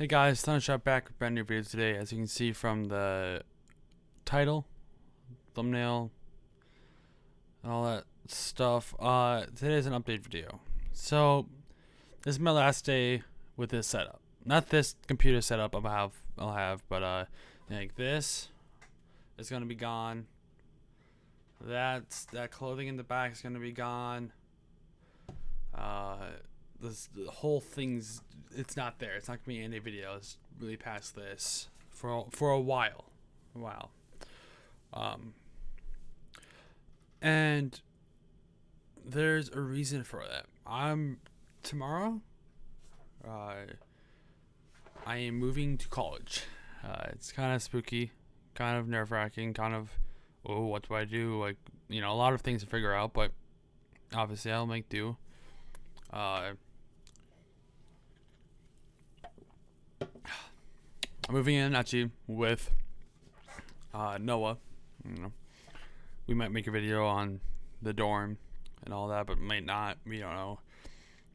Hey guys, Thundershot back with brand new video today. As you can see from the title, thumbnail, all that stuff. Uh, today's an update video. So, this is my last day with this setup. Not this computer setup I'll have, I'll have, but uh, like this is gonna be gone. That's that clothing in the back is gonna be gone. Uh, this the whole thing's it's not there. It's not gonna be any videos really past this for for a while, a while. Um, and there's a reason for that. I'm tomorrow. Uh, I am moving to college. Uh, it's kind of spooky, kind of nerve wracking, kind of oh, what do I do? Like you know, a lot of things to figure out, but obviously I'll make do. Uh, moving in actually with uh, Noah. You know, we might make a video on the dorm and all that, but might not. We don't know.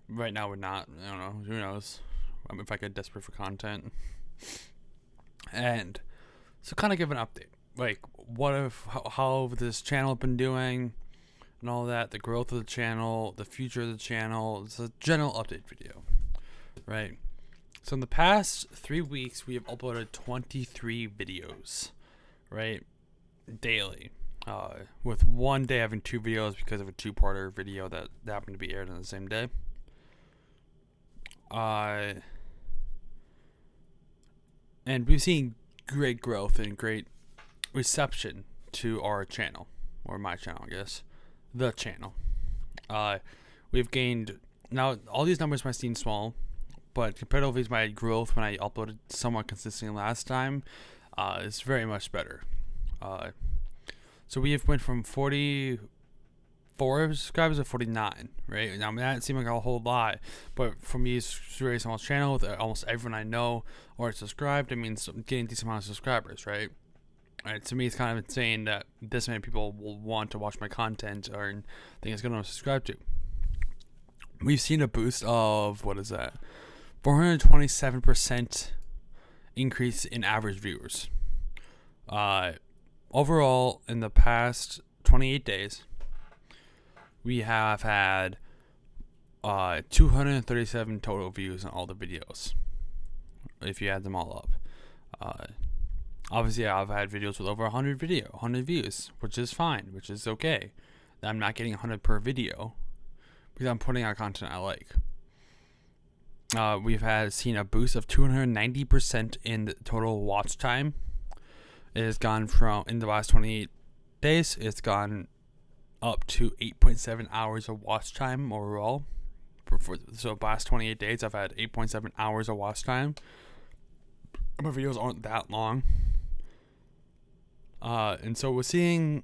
Right now, we're not. I don't know. Who knows? I mean, if I get desperate for content. And so, kind of give an update. Like, what if how, how this channel been doing, and all that. The growth of the channel, the future of the channel. It's a general update video, right? So in the past three weeks, we have uploaded 23 videos, right? Daily. Uh, with one day having two videos because of a two-parter video that happened to be aired on the same day. Uh, and we've seen great growth and great reception to our channel, or my channel, I guess, the channel. Uh, we've gained now all these numbers might seem small, but comparatively to my growth when I uploaded somewhat consistently last time, uh, it's very much better. Uh, so we have went from 44 subscribers to 49, right? Now, that seemed like a whole lot, but for me, it's very small channel with almost everyone I know or subscribed. I mean, getting decent amount of subscribers, right? Right, to me, it's kind of insane that this many people will want to watch my content or think it's going to subscribe to. We've seen a boost of what is that? 427% increase in average viewers. Uh, overall, in the past 28 days, we have had uh, 237 total views on all the videos. If you add them all up. Uh, obviously, I've had videos with over 100 video, 100 views, which is fine, which is okay. I'm not getting 100 per video because I'm putting out content I like uh, we've had seen a boost of 290% in the total watch time. It has gone from in the last 28 days. It's gone up to 8.7 hours of watch time overall. For, for so last 28 days, I've had 8.7 hours of watch time. My videos aren't that long. Uh, and so we're seeing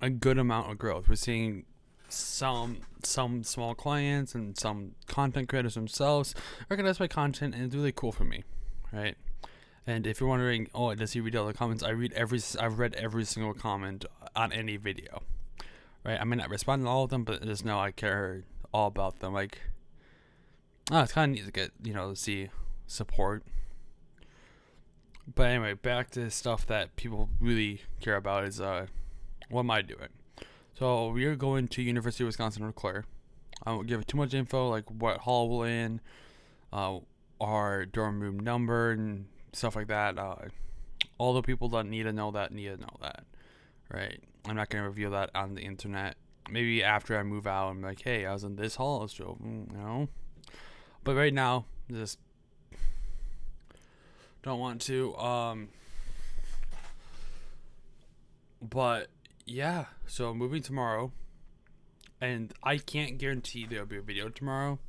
a good amount of growth. We're seeing some some small clients and some content creators themselves recognize my content and it's really cool for me right? And if you're wondering oh does he read all the comments? I read every i've read every single comment on any video right? I may not respond to all of them but just know i care all about them. Like oh it's kind of neat to get you know see support. But anyway back to stuff that people really care about is uh what am i doing so we are going to University of Wisconsin Eau Claire. I won't give too much info, like what hall we're in, uh, our dorm room number, and stuff like that. Uh, all the people that need to know that need to know that, right? I'm not gonna reveal that on the internet. Maybe after I move out, I'm like, hey, I was in this hall, so you know. But right now, just don't want to. Um, but yeah, so moving tomorrow, and I can't guarantee there'll be a video tomorrow.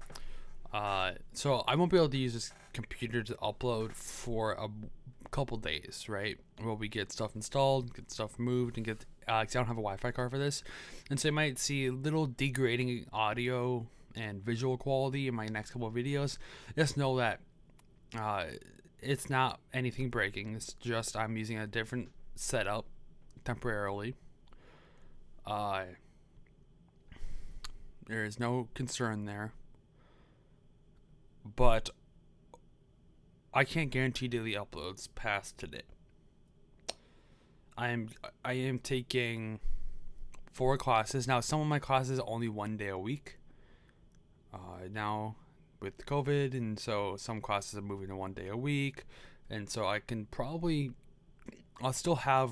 Uh, so I won't be able to use this computer to upload for a couple days, right? While we get stuff installed, get stuff moved, and get. Uh, cause I don't have a Wi-Fi card for this, and so you might see a little degrading audio and visual quality in my next couple videos. Just know that uh, it's not anything breaking. It's just I'm using a different setup temporarily uh, there is no concern there. But I can't guarantee daily uploads past today. I am I am taking four classes now. Some of my classes only one day a week. Uh, now with COVID, and so some classes are moving to one day a week, and so I can probably I'll still have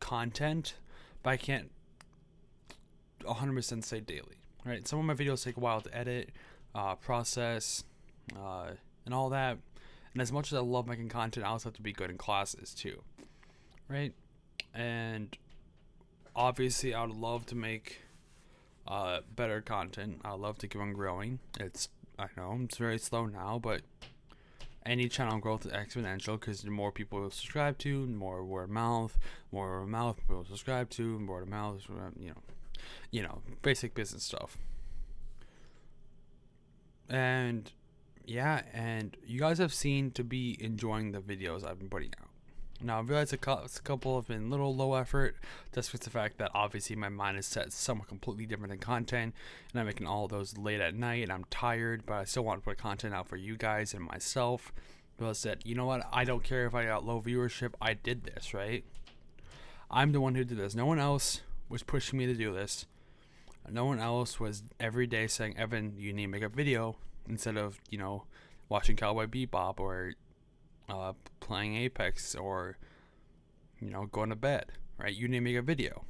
content, but I can't 100% say daily. Right? Some of my videos take a while to edit, uh, process, uh, and all that. And as much as I love making content, I also have to be good in classes too. Right? And obviously, I would love to make uh, better content. I love to keep on growing. It's I know it's very slow now, but any channel growth is exponential because the more people subscribe to, more word of mouth, more word of mouth people subscribe to, more word of mouth, you know, you know, basic business stuff. And yeah, and you guys have seen to be enjoying the videos I've been putting out. Now, I realize a, couple have been a little low effort, just with the fact that obviously my mind is set somewhat completely different than content, and I'm making all those late at night, and I'm tired, but I still want to put content out for you guys and myself. Because that, you know what, I don't care if I got low viewership, I did this, right? I'm the one who did this. No one else was pushing me to do this. No one else was every day saying, Evan, you need to make a video instead of, you know, watching Cowboy Bebop or uh, playing Apex or, you know, going to bed, right? You need to make a video.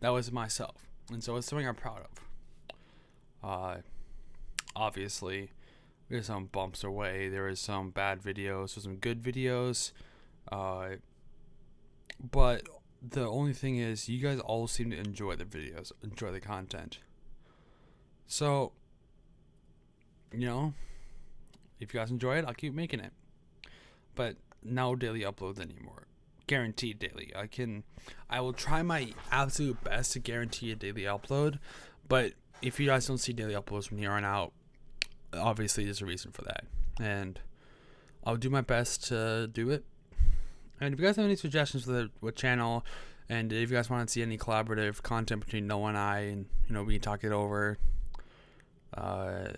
That was myself. And so it's something I'm proud of. Uh, obviously, there's some bumps away. There is some bad videos, there's some good videos. Uh, but the only thing is, you guys all seem to enjoy the videos, enjoy the content. So, you know, if you guys enjoy it, I'll keep making it but no daily uploads anymore. Guaranteed daily. I can, I will try my absolute best to guarantee a daily upload, but if you guys don't see daily uploads from here on out, obviously there's a reason for that, and I'll do my best to do it. And if you guys have any suggestions for the what channel, and if you guys want to see any collaborative content between Noah and I, and you know we can talk it over, uh,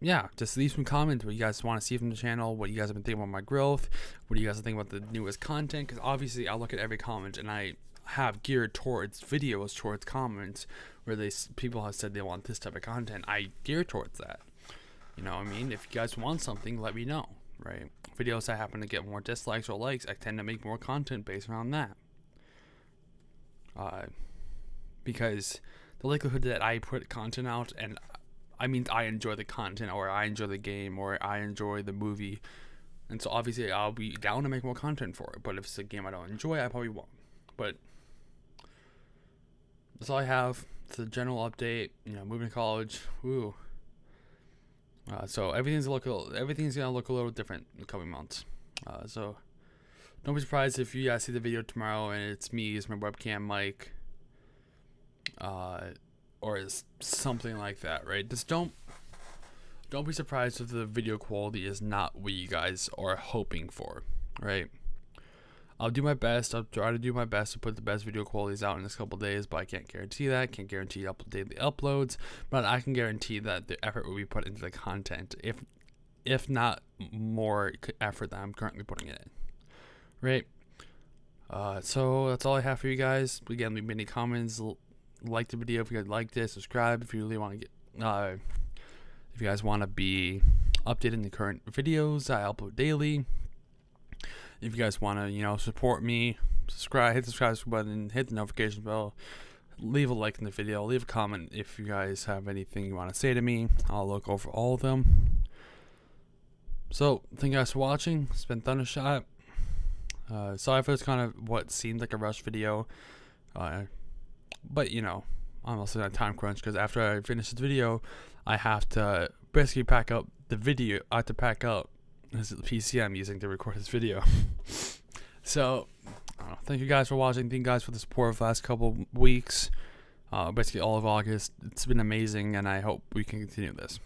yeah, just leave some comments what you guys want to see from the channel, what you guys have been thinking about my growth, what do you guys think about the newest content, because obviously I look at every comment and I have geared towards videos, towards comments, where they people have said they want this type of content. I gear towards that. You know what I mean? If you guys want something, let me know, right? Videos that happen to get more dislikes or likes, I tend to make more content based around that. Uh, because the likelihood that I put content out and I mean, I enjoy the content, or I enjoy the game, or I enjoy the movie, and so obviously I'll be down to make more content for it. But if it's a game I don't enjoy, I probably won't. But that's all I have. It's a general update. You know, moving to college. Woo. Uh, so everything's look everything's gonna look a little different in the coming months. Uh, so don't be surprised if you guys see the video tomorrow and it's me as my webcam mic. Uh, or something like that, right? Just don't don't be surprised if the video quality is not what you guys are hoping for, right? I'll do my best. I'll try to do my best to put the best video qualities out in this couple days, but I can't guarantee that. Can't guarantee up daily uploads, but I can guarantee that the effort will be put into the content, if if not more effort that I'm currently putting in, right? Uh, so that's all I have for you guys. Again, leave me any comments, like the video if you guys liked it. Subscribe if you really want to get. Uh, if you guys want to be updated in the current videos I upload daily. If you guys want to, you know, support me, subscribe, hit the subscribe button, hit the notification bell, leave a like in the video, leave a comment if you guys have anything you want to say to me. I'll look over all of them. So, thank you guys for watching. It's been Thundershot. Uh, sorry for this kind of what seemed like a rush video. Uh, but you know, I'm also on a time crunch because after I finish this video, I have to basically pack up the video. I have to pack up this is the PC I'm using to record this video. so, uh, thank you guys for watching. Thank you guys for the support of the last couple weeks. Uh, basically all of August. It's been amazing, and I hope we can continue this.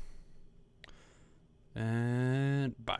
And bye.